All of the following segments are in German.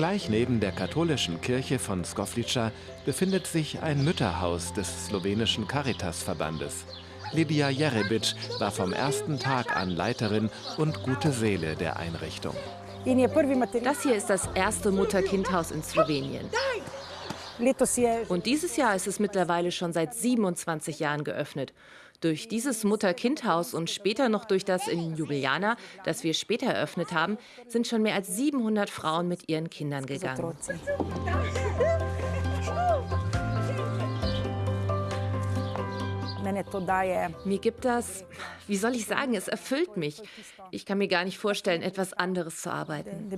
Gleich neben der katholischen Kirche von Skoflica befindet sich ein Mütterhaus des slowenischen Caritas-Verbandes. Lydia Jerebic war vom ersten Tag an Leiterin und gute Seele der Einrichtung. Das hier ist das erste Mutter-Kind-Haus in Slowenien. Und dieses Jahr ist es mittlerweile schon seit 27 Jahren geöffnet. Durch dieses Mutter-Kind-Haus und später noch durch das in Ljubljana, das wir später eröffnet haben, sind schon mehr als 700 Frauen mit ihren Kindern gegangen. Mir gibt das, wie soll ich sagen, es erfüllt mich. Ich kann mir gar nicht vorstellen, etwas anderes zu arbeiten.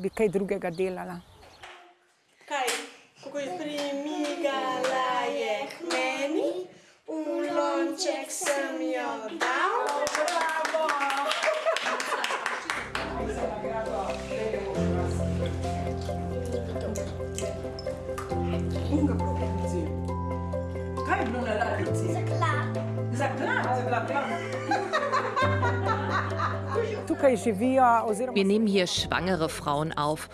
Wir nehmen hier schwangere Frauen auf.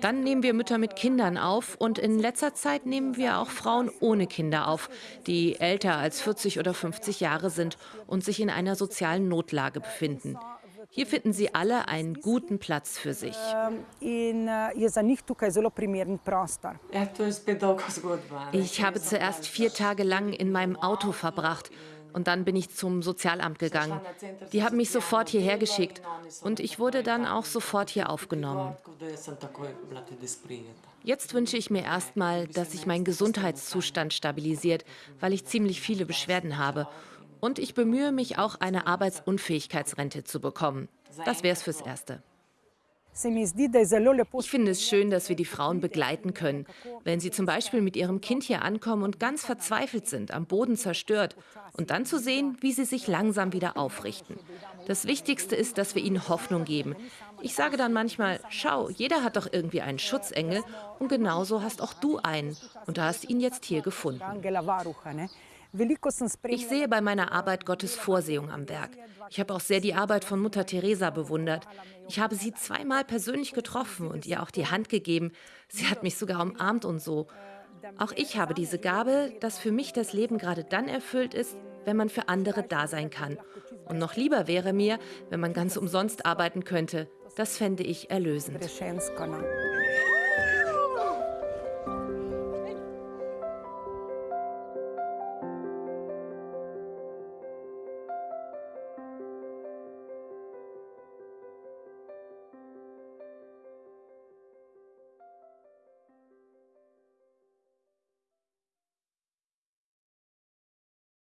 Dann nehmen wir Mütter mit Kindern auf und in letzter Zeit nehmen wir auch Frauen ohne Kinder auf, die älter als 40 oder 50 Jahre sind und sich in einer sozialen Notlage befinden. Hier finden sie alle einen guten Platz für sich. Ich habe zuerst vier Tage lang in meinem Auto verbracht und dann bin ich zum Sozialamt gegangen. Die haben mich sofort hierher geschickt und ich wurde dann auch sofort hier aufgenommen. Jetzt wünsche ich mir erstmal, dass sich mein Gesundheitszustand stabilisiert, weil ich ziemlich viele Beschwerden habe. Und ich bemühe mich auch, eine Arbeitsunfähigkeitsrente zu bekommen. Das wäre es fürs Erste. Ich finde es schön, dass wir die Frauen begleiten können, wenn sie zum Beispiel mit ihrem Kind hier ankommen und ganz verzweifelt sind, am Boden zerstört, und dann zu sehen, wie sie sich langsam wieder aufrichten. Das Wichtigste ist, dass wir ihnen Hoffnung geben. Ich sage dann manchmal, schau, jeder hat doch irgendwie einen Schutzengel und genauso hast auch du einen und du hast ihn jetzt hier gefunden. Ich sehe bei meiner Arbeit Gottes Vorsehung am Werk. Ich habe auch sehr die Arbeit von Mutter Teresa bewundert. Ich habe sie zweimal persönlich getroffen und ihr auch die Hand gegeben. Sie hat mich sogar umarmt und so. Auch ich habe diese Gabe, dass für mich das Leben gerade dann erfüllt ist, wenn man für andere da sein kann. Und noch lieber wäre mir, wenn man ganz umsonst arbeiten könnte. Das fände ich erlösend.